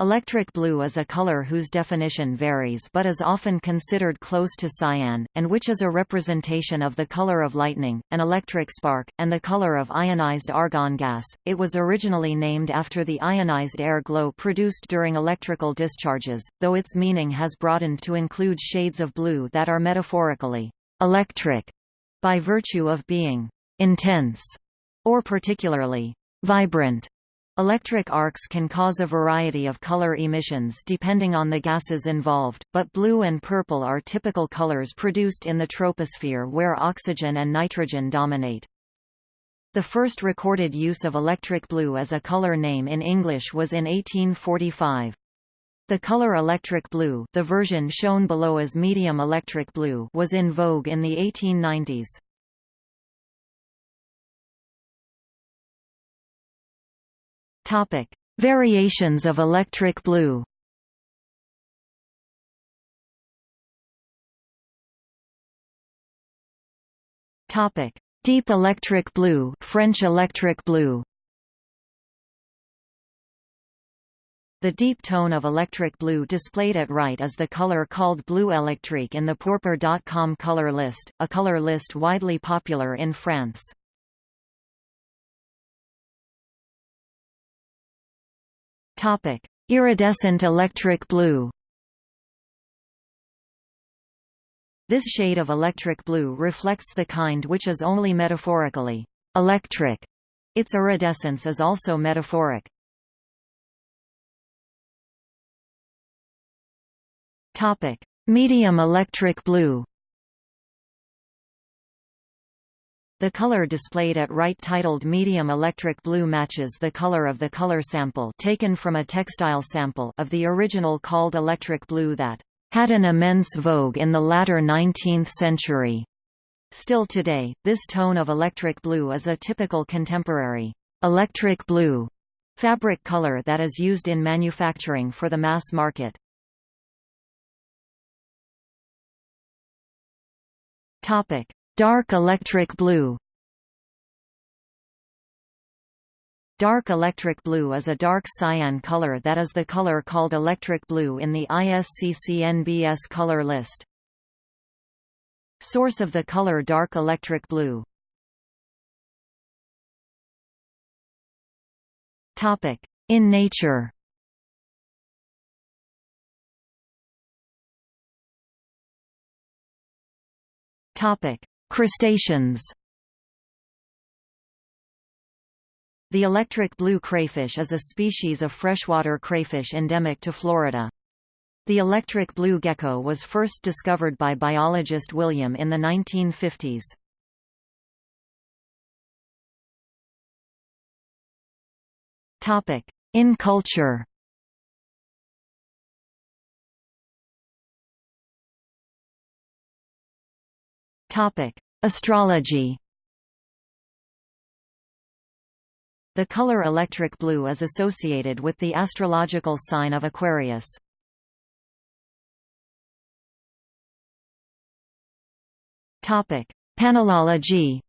Electric blue is a color whose definition varies but is often considered close to cyan, and which is a representation of the color of lightning, an electric spark, and the color of ionized argon gas. It was originally named after the ionized air glow produced during electrical discharges, though its meaning has broadened to include shades of blue that are metaphorically electric by virtue of being intense or particularly vibrant. Electric arcs can cause a variety of color emissions depending on the gases involved, but blue and purple are typical colors produced in the troposphere where oxygen and nitrogen dominate. The first recorded use of electric blue as a color name in English was in 1845. The color electric blue the version shown below as medium electric blue was in vogue in the 1890s. Topic: Variations of electric blue. Topic: Deep electric blue, French electric blue. The deep tone of electric blue displayed at right is the color called blue électrique in the Pourpre.com color list, a color list widely popular in France. Topic: Iridescent electric blue. This shade of electric blue reflects the kind which is only metaphorically electric. Its iridescence is also metaphoric. Topic: Medium electric blue. The color displayed at right titled medium electric blue matches the color of the color sample taken from a textile sample of the original called electric blue that had an immense vogue in the latter 19th century. Still today, this tone of electric blue is a typical contemporary electric blue fabric color that is used in manufacturing for the mass market. Topic: Dark electric blue. Dark electric blue is a dark cyan color that is the color called electric blue in the ISCC-NBS color list. Source of the color dark electric blue. In nature. Topic: Crustaceans The electric blue crayfish is a species of freshwater crayfish endemic to Florida. The electric blue gecko was first discovered by biologist William in the 1950s. In culture Topic: Astrology. The color electric blue is associated with the astrological sign of Aquarius. Topic: Panelology.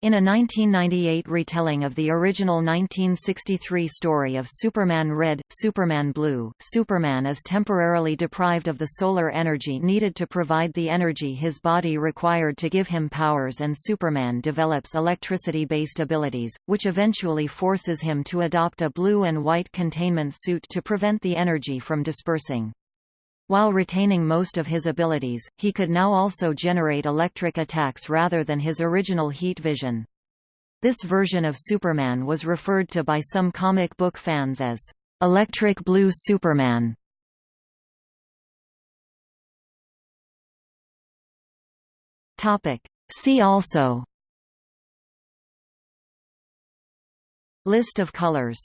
In a 1998 retelling of the original 1963 story of Superman Red, Superman Blue, Superman is temporarily deprived of the solar energy needed to provide the energy his body required to give him powers and Superman develops electricity-based abilities, which eventually forces him to adopt a blue and white containment suit to prevent the energy from dispersing. While retaining most of his abilities, he could now also generate electric attacks rather than his original heat vision. This version of Superman was referred to by some comic book fans as, "...electric blue Superman". See also List of colors